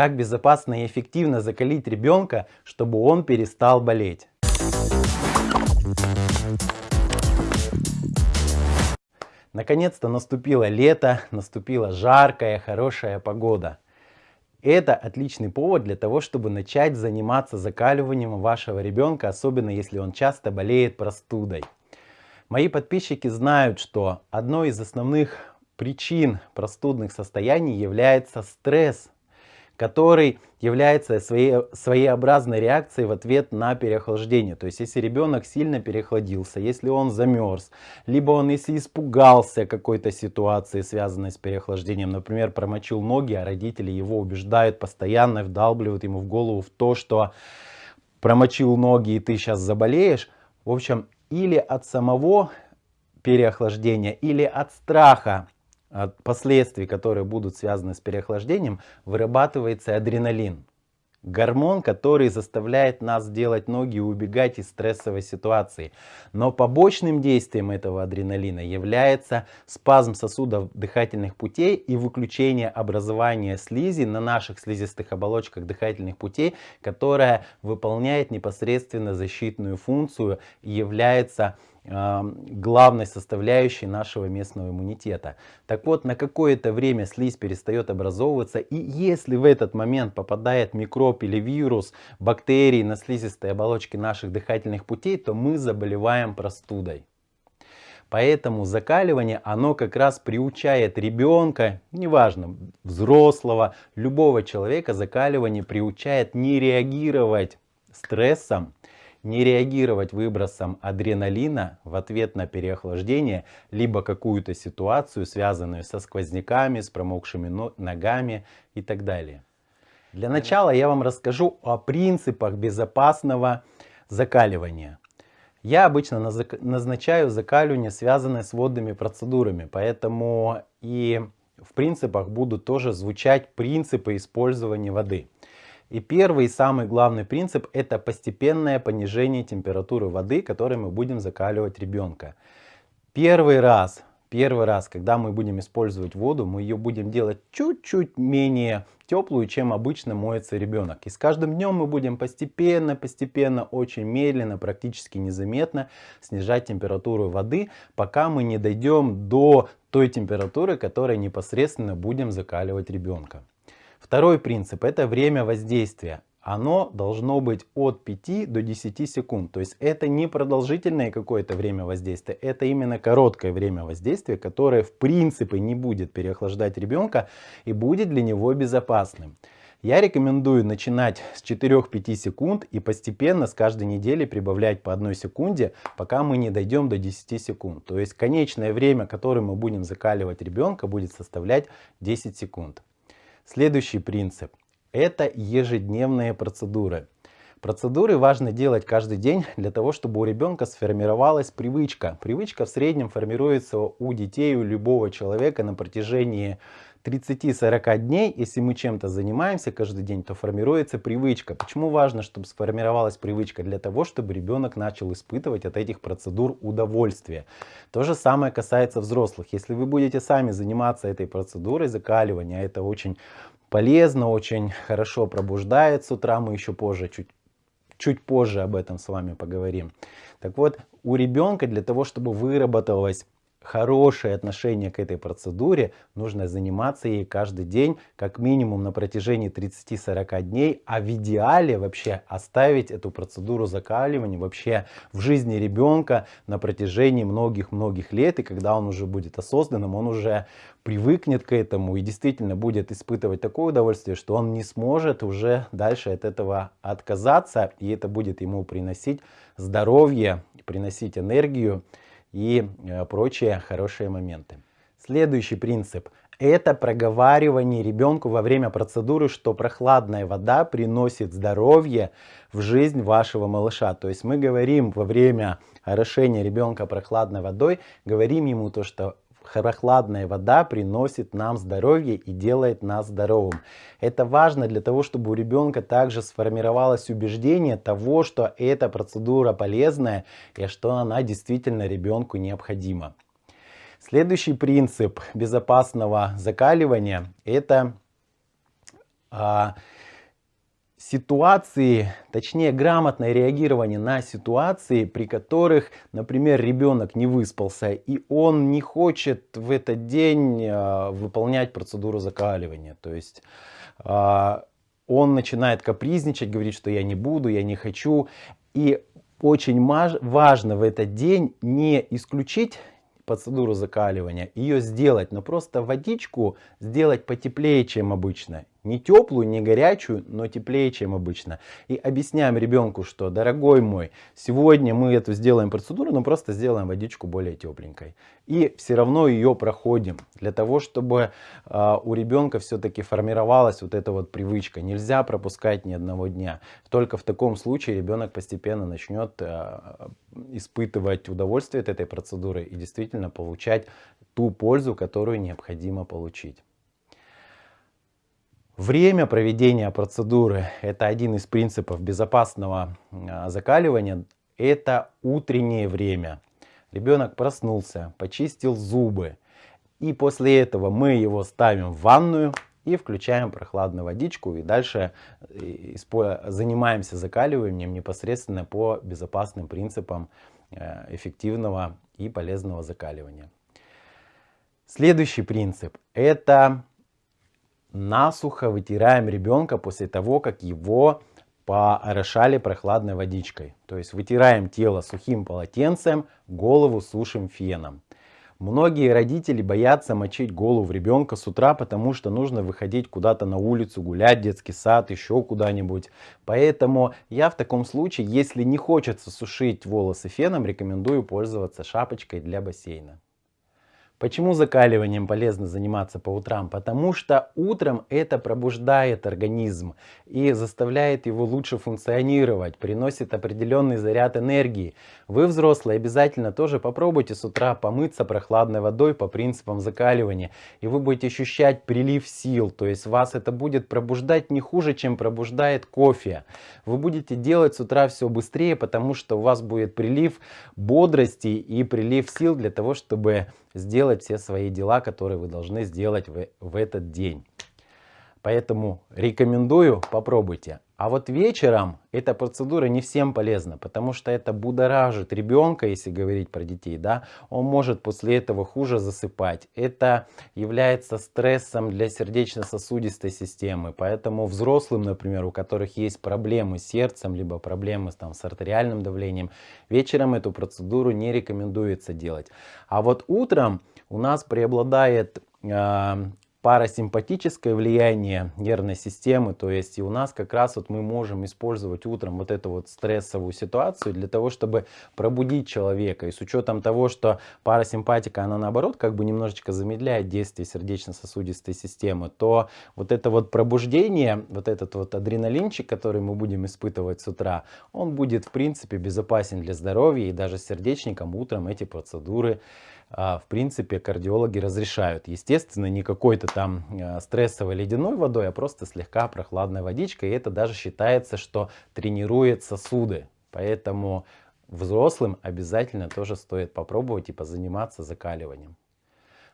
Как безопасно и эффективно закалить ребенка, чтобы он перестал болеть. Наконец-то наступило лето, наступила жаркая, хорошая погода. Это отличный повод для того, чтобы начать заниматься закаливанием вашего ребенка, особенно если он часто болеет простудой. Мои подписчики знают, что одной из основных причин простудных состояний является стресс который является своей, своеобразной реакцией в ответ на переохлаждение. То есть, если ребенок сильно переохладился, если он замерз, либо он, если испугался какой-то ситуации, связанной с переохлаждением, например, промочил ноги, а родители его убеждают постоянно, вдалбливают ему в голову в то, что промочил ноги и ты сейчас заболеешь. В общем, или от самого переохлаждения, или от страха от последствий, которые будут связаны с переохлаждением, вырабатывается адреналин. Гормон, который заставляет нас делать ноги и убегать из стрессовой ситуации. Но побочным действием этого адреналина является спазм сосудов дыхательных путей и выключение образования слизи на наших слизистых оболочках дыхательных путей, которая выполняет непосредственно защитную функцию и является главной составляющей нашего местного иммунитета. Так вот, на какое-то время слизь перестает образовываться, и если в этот момент попадает микроб или вирус, бактерии на слизистой оболочке наших дыхательных путей, то мы заболеваем простудой. Поэтому закаливание, оно как раз приучает ребенка, неважно, взрослого, любого человека, закаливание приучает не реагировать стрессом, не реагировать выбросом адреналина в ответ на переохлаждение, либо какую-то ситуацию, связанную со сквозняками, с промокшими ногами и так далее. Для начала я вам расскажу о принципах безопасного закаливания. Я обычно назначаю закаливание, связанное с водными процедурами, поэтому и в принципах будут тоже звучать принципы использования воды. И первый и самый главный принцип это постепенное понижение температуры воды, которой мы будем закаливать ребенка. Первый раз, первый раз, когда мы будем использовать воду, мы ее будем делать чуть-чуть менее теплую, чем обычно моется ребенок. И с каждым днем мы будем постепенно, постепенно, очень медленно, практически незаметно снижать температуру воды, пока мы не дойдем до той температуры, которой непосредственно будем закаливать ребенка. Второй принцип это время воздействия. Оно должно быть от 5 до 10 секунд. То есть это не продолжительное какое-то время воздействия, это именно короткое время воздействия, которое в принципе не будет переохлаждать ребенка и будет для него безопасным. Я рекомендую начинать с 4-5 секунд и постепенно с каждой недели прибавлять по одной секунде, пока мы не дойдем до 10 секунд. То есть конечное время, которое мы будем закаливать ребенка, будет составлять 10 секунд. Следующий принцип – это ежедневные процедуры. Процедуры важно делать каждый день для того, чтобы у ребенка сформировалась привычка. Привычка в среднем формируется у детей, у любого человека на протяжении 30-40 дней, если мы чем-то занимаемся каждый день, то формируется привычка. Почему важно, чтобы сформировалась привычка? Для того, чтобы ребенок начал испытывать от этих процедур удовольствие. То же самое касается взрослых. Если вы будете сами заниматься этой процедурой закаливания, это очень полезно, очень хорошо пробуждает с утра, мы еще позже, чуть, чуть позже об этом с вами поговорим. Так вот, у ребенка для того, чтобы выработалась хорошее отношение к этой процедуре, нужно заниматься ей каждый день, как минимум на протяжении 30-40 дней, а в идеале вообще оставить эту процедуру закаливания вообще в жизни ребенка на протяжении многих-многих лет, и когда он уже будет осознанным, он уже привыкнет к этому и действительно будет испытывать такое удовольствие, что он не сможет уже дальше от этого отказаться, и это будет ему приносить здоровье, приносить энергию, и э, прочие хорошие моменты. Следующий принцип – это проговаривание ребенку во время процедуры, что прохладная вода приносит здоровье в жизнь вашего малыша. То есть мы говорим во время орошения ребенка прохладной водой, говорим ему то, что прохладная вода приносит нам здоровье и делает нас здоровым. Это важно для того, чтобы у ребенка также сформировалось убеждение того, что эта процедура полезная и что она действительно ребенку необходима. Следующий принцип безопасного закаливания – это а, ситуации, точнее грамотное реагирование на ситуации, при которых, например, ребенок не выспался и он не хочет в этот день а, выполнять процедуру закаливания. То есть а, он начинает капризничать, говорит, что я не буду, я не хочу. И очень важно в этот день не исключить процедуру закаливания, ее сделать, но просто водичку сделать потеплее, чем обычно. Не теплую, не горячую, но теплее, чем обычно. И объясняем ребенку, что, дорогой мой, сегодня мы эту сделаем процедуру, но просто сделаем водичку более тепленькой. И все равно ее проходим, для того, чтобы э, у ребенка все-таки формировалась вот эта вот привычка. Нельзя пропускать ни одного дня. Только в таком случае ребенок постепенно начнет э, испытывать удовольствие от этой процедуры и действительно получать ту пользу, которую необходимо получить. Время проведения процедуры – это один из принципов безопасного а, закаливания. Это утреннее время. Ребенок проснулся, почистил зубы. И после этого мы его ставим в ванную и включаем прохладную водичку. И дальше э, занимаемся закаливанием непосредственно по безопасным принципам э, эффективного и полезного закаливания. Следующий принцип – это насухо вытираем ребенка после того, как его поорошали прохладной водичкой. То есть вытираем тело сухим полотенцем, голову сушим феном. Многие родители боятся мочить голову ребенка с утра, потому что нужно выходить куда-то на улицу, гулять, детский сад, еще куда-нибудь. Поэтому я в таком случае, если не хочется сушить волосы феном, рекомендую пользоваться шапочкой для бассейна. Почему закаливанием полезно заниматься по утрам? Потому что утром это пробуждает организм и заставляет его лучше функционировать, приносит определенный заряд энергии. Вы, взрослые, обязательно тоже попробуйте с утра помыться прохладной водой по принципам закаливания. И вы будете ощущать прилив сил, то есть вас это будет пробуждать не хуже, чем пробуждает кофе. Вы будете делать с утра все быстрее, потому что у вас будет прилив бодрости и прилив сил для того, чтобы сделать все свои дела, которые вы должны сделать в, в этот день. Поэтому рекомендую, попробуйте. А вот вечером эта процедура не всем полезна, потому что это будоражит ребенка, если говорить про детей, да, он может после этого хуже засыпать. Это является стрессом для сердечно-сосудистой системы, поэтому взрослым, например, у которых есть проблемы с сердцем, либо проблемы там, с артериальным давлением, вечером эту процедуру не рекомендуется делать. А вот утром у нас преобладает э, парасимпатическое влияние нервной системы, то есть и у нас как раз вот мы можем использовать утром вот эту вот стрессовую ситуацию для того, чтобы пробудить человека. И с учетом того, что парасимпатика, она наоборот как бы немножечко замедляет действие сердечно-сосудистой системы, то вот это вот пробуждение, вот этот вот адреналинчик, который мы будем испытывать с утра, он будет в принципе безопасен для здоровья и даже сердечникам утром эти процедуры в принципе кардиологи разрешают. Естественно, не какой-то там а, стрессовой ледяной водой, а просто слегка прохладной водичкой. И это даже считается, что тренирует сосуды. Поэтому взрослым обязательно тоже стоит попробовать и позаниматься закаливанием.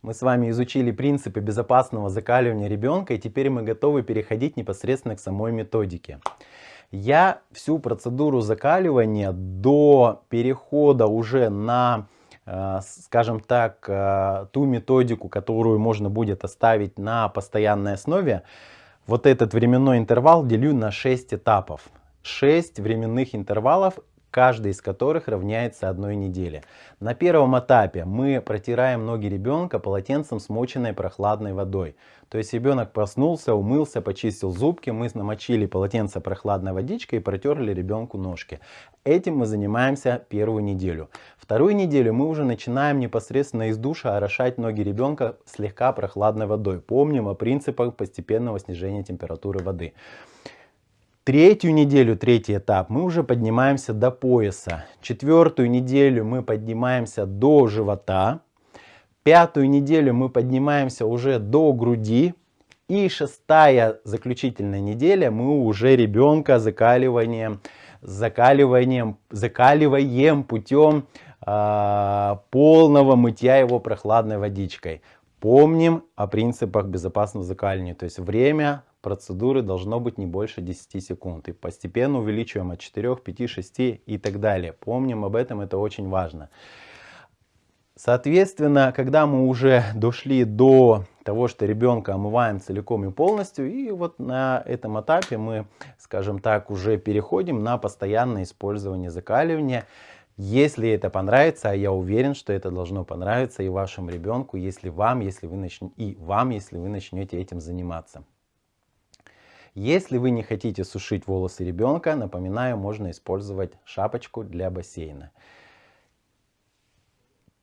Мы с вами изучили принципы безопасного закаливания ребенка, и теперь мы готовы переходить непосредственно к самой методике. Я всю процедуру закаливания до перехода уже на Э, скажем так, э, ту методику, которую можно будет оставить на постоянной основе, вот этот временной интервал делю на 6 этапов. 6 временных интервалов каждый из которых равняется одной неделе. На первом этапе мы протираем ноги ребенка полотенцем, смоченной прохладной водой. То есть ребенок проснулся, умылся, почистил зубки, мы намочили полотенце прохладной водичкой и протерли ребенку ножки. Этим мы занимаемся первую неделю. Вторую неделю мы уже начинаем непосредственно из душа орошать ноги ребенка слегка прохладной водой. Помним о принципах постепенного снижения температуры воды. Третью неделю, третий этап, мы уже поднимаемся до пояса. Четвертую неделю мы поднимаемся до живота. Пятую неделю мы поднимаемся уже до груди. И шестая заключительная неделя мы уже ребенка закаливанием, закаливанием, закаливаем путем э, полного мытья его прохладной водичкой. Помним о принципах безопасного закаливания, то есть время процедуры должно быть не больше 10 секунд. И постепенно увеличиваем от 4, 5, 6 и так далее. Помним об этом, это очень важно. Соответственно, когда мы уже дошли до того, что ребенка омываем целиком и полностью, и вот на этом этапе мы, скажем так, уже переходим на постоянное использование закаливания. Если это понравится, а я уверен, что это должно понравиться и вашему ребенку, если вам, если вы начнете, и вам, если вы начнете этим заниматься. Если вы не хотите сушить волосы ребенка, напоминаю, можно использовать шапочку для бассейна.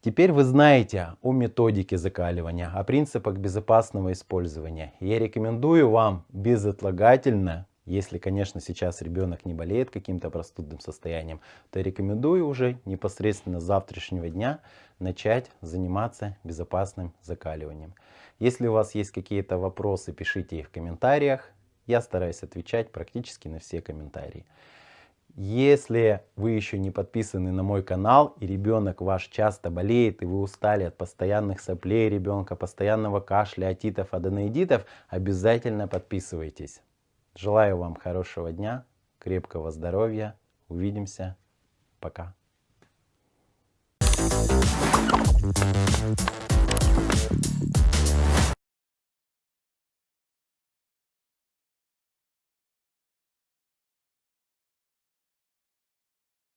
Теперь вы знаете о методике закаливания, о принципах безопасного использования. Я рекомендую вам безотлагательно, если, конечно, сейчас ребенок не болеет каким-то простудным состоянием, то рекомендую уже непосредственно с завтрашнего дня начать заниматься безопасным закаливанием. Если у вас есть какие-то вопросы, пишите их в комментариях. Я стараюсь отвечать практически на все комментарии. Если вы еще не подписаны на мой канал и ребенок ваш часто болеет и вы устали от постоянных соплей ребенка, постоянного кашля, отитов, аденоидитов, обязательно подписывайтесь. Желаю вам хорошего дня, крепкого здоровья. Увидимся. Пока. Thank you.